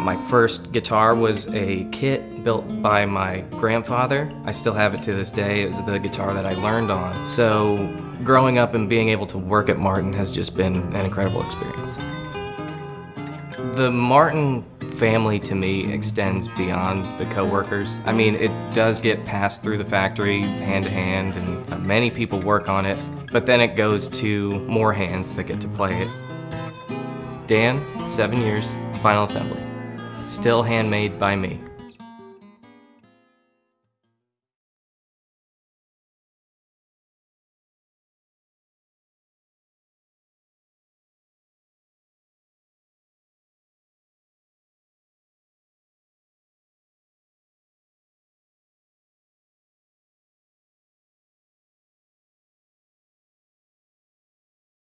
My first guitar was a kit built by my grandfather. I still have it to this day. It was the guitar that I learned on. So growing up and being able to work at Martin has just been an incredible experience. The Martin family to me extends beyond the coworkers. I mean, it does get passed through the factory hand to hand and many people work on it, but then it goes to more hands that get to play it. Dan, seven years, final assembly. Still handmade by me.